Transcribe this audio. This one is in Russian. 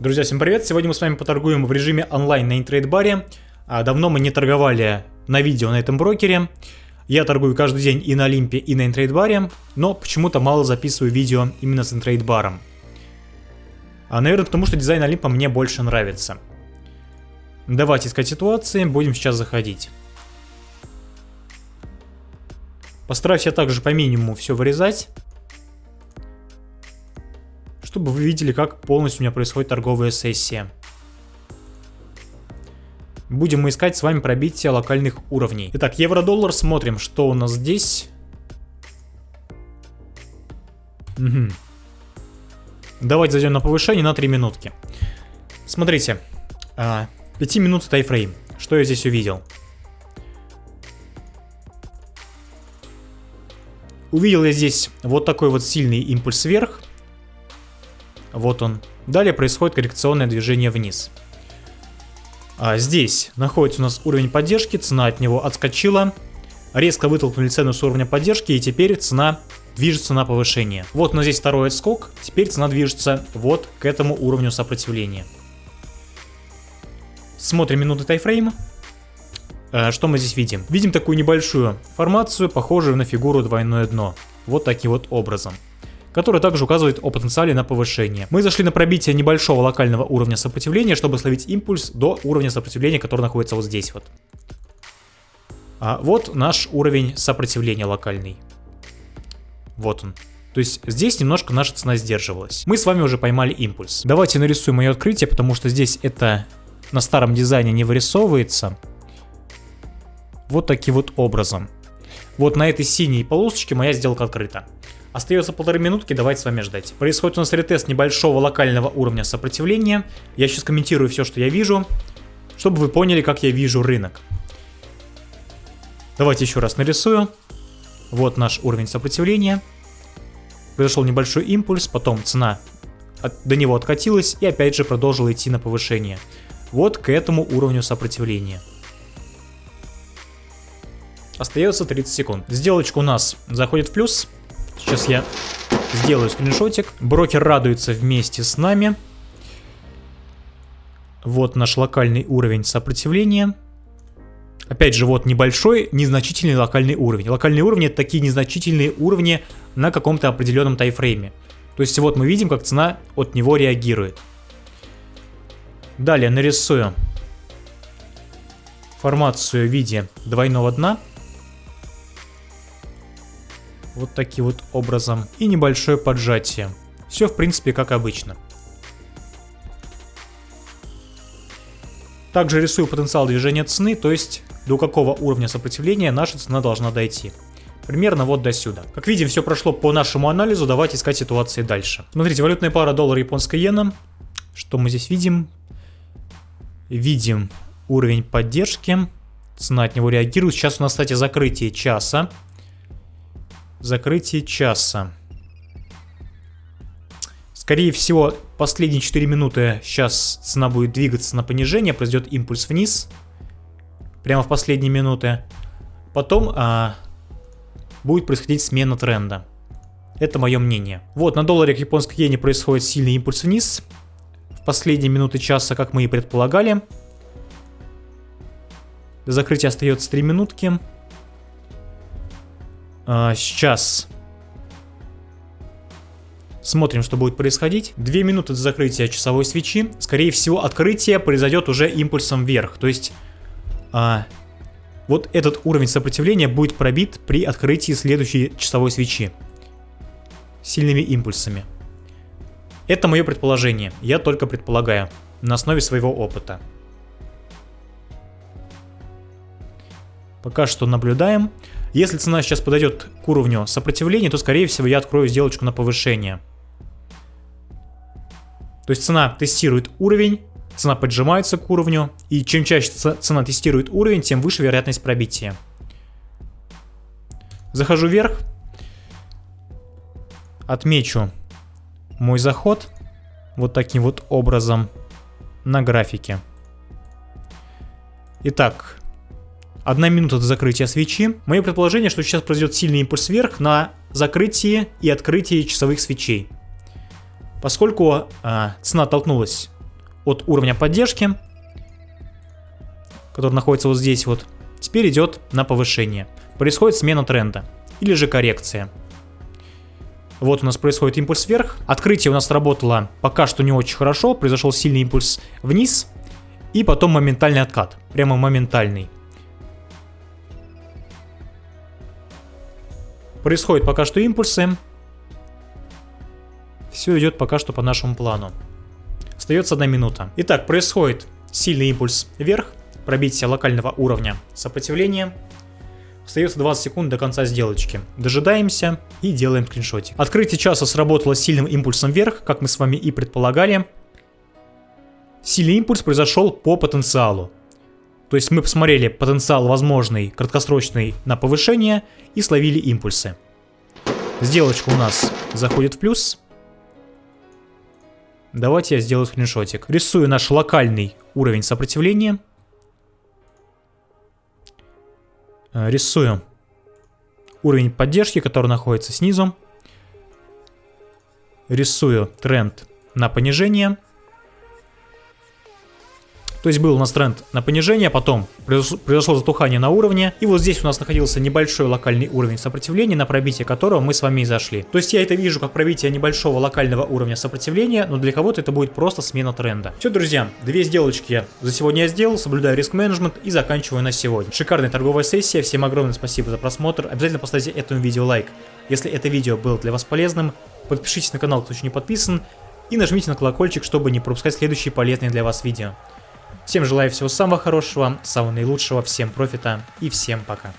Друзья, всем привет! Сегодня мы с вами поторгуем в режиме онлайн на интрейд-баре. А, давно мы не торговали на видео на этом брокере. Я торгую каждый день и на Олимпе, и на интрейд-баре, но почему-то мало записываю видео именно с интрейд-баром. А, наверное, потому что дизайн Олимпа мне больше нравится. Давайте искать ситуации, будем сейчас заходить. Постараюсь я также по минимуму все вырезать чтобы вы видели, как полностью у меня происходит торговая сессия. Будем мы искать с вами пробитие локальных уровней. Итак, евро-доллар, смотрим, что у нас здесь. Угу. Давайте зайдем на повышение на 3 минутки. Смотрите, 5 а, минут тайфрейм. Что я здесь увидел? Увидел я здесь вот такой вот сильный импульс вверх. Вот он. Далее происходит коррекционное движение вниз. А здесь находится у нас уровень поддержки, цена от него отскочила. Резко вытолкнули цену с уровня поддержки и теперь цена движется на повышение. Вот у нас здесь второй отскок, теперь цена движется вот к этому уровню сопротивления. Смотрим минуты тайфрейма. Э, что мы здесь видим? Видим такую небольшую формацию, похожую на фигуру двойное дно. Вот таким вот образом который также указывает о потенциале на повышение. Мы зашли на пробитие небольшого локального уровня сопротивления, чтобы словить импульс до уровня сопротивления, который находится вот здесь вот. А вот наш уровень сопротивления локальный. Вот он. То есть здесь немножко наша цена сдерживалась. Мы с вами уже поймали импульс. Давайте нарисуем мое открытие, потому что здесь это на старом дизайне не вырисовывается. Вот таким вот образом. Вот на этой синей полосочке моя сделка открыта. Остается полторы минутки, давайте с вами ждать. Происходит у нас ретест небольшого локального уровня сопротивления. Я сейчас комментирую все, что я вижу, чтобы вы поняли, как я вижу рынок. Давайте еще раз нарисую. Вот наш уровень сопротивления. Произошел небольшой импульс, потом цена от, до него откатилась и опять же продолжила идти на повышение. Вот к этому уровню сопротивления. Остается 30 секунд. Сделочка у нас заходит в плюс. Сейчас я сделаю скриншотик. Брокер радуется вместе с нами. Вот наш локальный уровень сопротивления. Опять же, вот небольшой, незначительный локальный уровень. Локальные уровни это такие незначительные уровни на каком-то определенном тайфрейме. То есть вот мы видим, как цена от него реагирует. Далее нарисую формацию в виде двойного дна. Вот таким вот образом. И небольшое поджатие. Все в принципе как обычно. Также рисую потенциал движения цены, то есть до какого уровня сопротивления наша цена должна дойти. Примерно вот до сюда. Как видим, все прошло по нашему анализу, давайте искать ситуации дальше. Смотрите, валютная пара доллар японская иена. Что мы здесь видим? Видим уровень поддержки. Цена от него реагирует. Сейчас у нас, кстати, закрытие часа. Закрытие часа. Скорее всего, последние 4 минуты сейчас цена будет двигаться на понижение, произойдет импульс вниз. Прямо в последние минуты. Потом а, будет происходить смена тренда. Это мое мнение. Вот, на долларе к японской иене происходит сильный импульс вниз. В последние минуты часа, как мы и предполагали. До закрытия остается 3 минутки. А, сейчас. Смотрим, что будет происходить. Две минуты до закрытия часовой свечи. Скорее всего, открытие произойдет уже импульсом вверх. То есть, а, вот этот уровень сопротивления будет пробит при открытии следующей часовой свечи. Сильными импульсами. Это мое предположение. Я только предполагаю. На основе своего опыта. Пока что наблюдаем. Если цена сейчас подойдет к уровню сопротивления, то скорее всего я открою сделочку на повышение. То есть цена тестирует уровень, цена поджимается к уровню, и чем чаще цена тестирует уровень, тем выше вероятность пробития. Захожу вверх, отмечу мой заход вот таким вот образом на графике. Итак, Одна минута до закрытия свечи. Мое предположение, что сейчас произойдет сильный импульс вверх на закрытие и открытие часовых свечей. Поскольку э, цена толкнулась от уровня поддержки, который находится вот здесь вот, теперь идет на повышение. Происходит смена тренда или же коррекция. Вот у нас происходит импульс вверх. Открытие у нас работало пока что не очень хорошо. Произошел сильный импульс вниз. И потом моментальный откат. Прямо моментальный. Происходит пока что импульсы. Все идет пока что по нашему плану. Остается одна минута. Итак, происходит сильный импульс вверх. Пробитие локального уровня сопротивления. Остается 20 секунд до конца сделочки. Дожидаемся и делаем скриншотик. Открытие часа сработало сильным импульсом вверх, как мы с вами и предполагали. Сильный импульс произошел по потенциалу. То есть мы посмотрели потенциал возможный, краткосрочный на повышение и словили импульсы. Сделочка у нас заходит в плюс. Давайте я сделаю скриншотик. Рисую наш локальный уровень сопротивления. Э, рисую уровень поддержки, который находится снизу. Рисую тренд на понижение. То есть был у нас тренд на понижение, потом произошло затухание на уровне, и вот здесь у нас находился небольшой локальный уровень сопротивления, на пробитие которого мы с вами и зашли. То есть я это вижу как пробитие небольшого локального уровня сопротивления, но для кого-то это будет просто смена тренда. Все, друзья, две сделочки за сегодня я сделал, соблюдаю риск менеджмент и заканчиваю на сегодня. Шикарная торговая сессия, всем огромное спасибо за просмотр, обязательно поставьте этому видео лайк, если это видео было для вас полезным, подпишитесь на канал, кто еще не подписан, и нажмите на колокольчик, чтобы не пропускать следующие полезные для вас видео. Всем желаю всего самого хорошего, самого наилучшего, всем профита и всем пока.